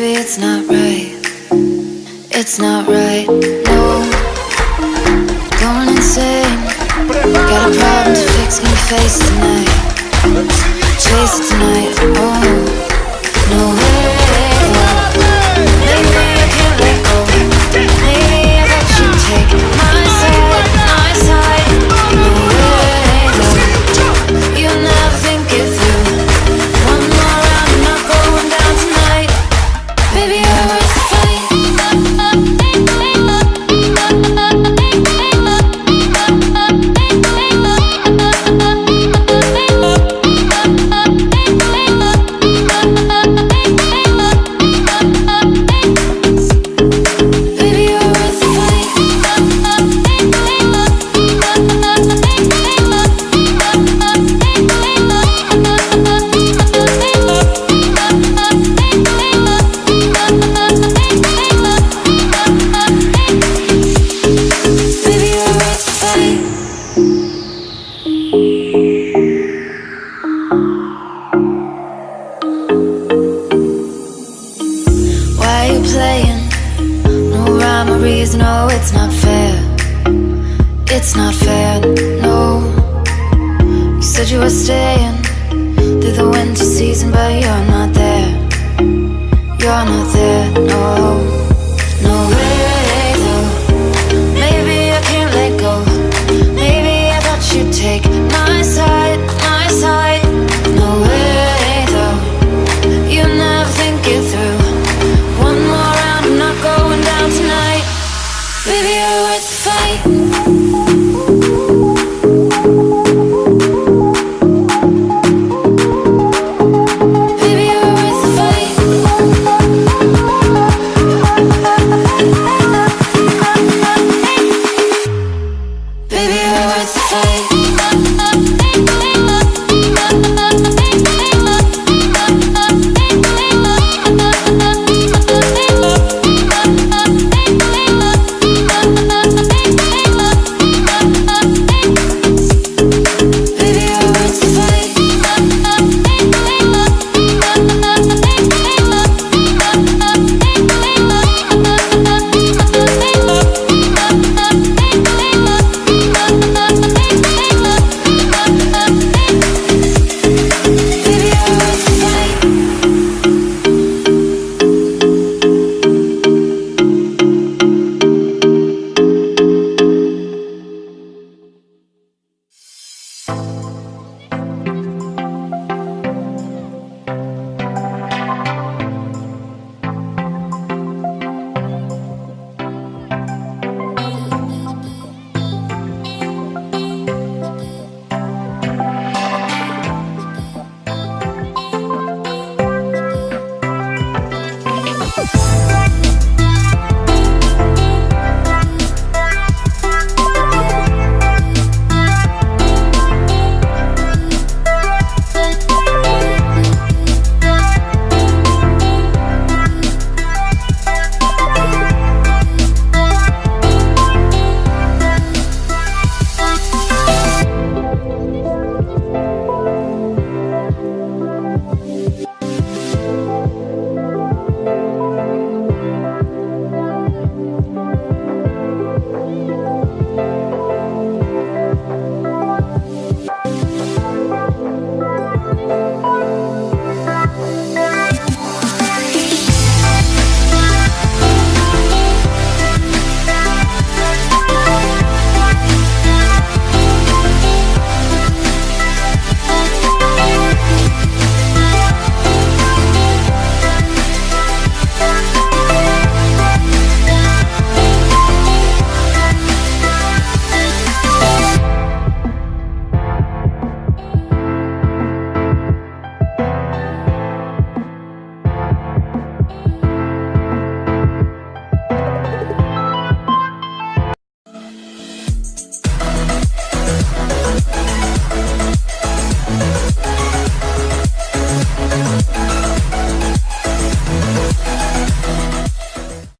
baby, it's not right. It's not right, no. Going insane. Got a problem to fix, can you face tonight? Chase tonight, oh. No way. Playing? No rhyme or reason, oh, it's not fair. It's not fair, no. You said you were staying through the winter season, but you're not